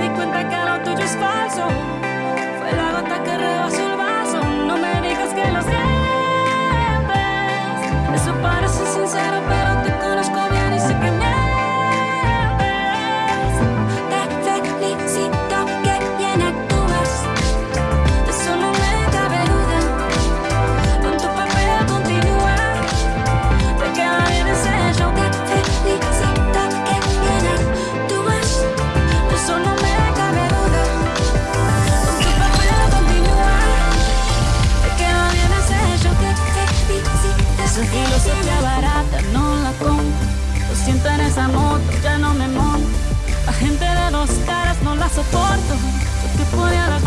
di cuenta que lo tuyo es falso. dos caras no las soporto. Yo te pone a la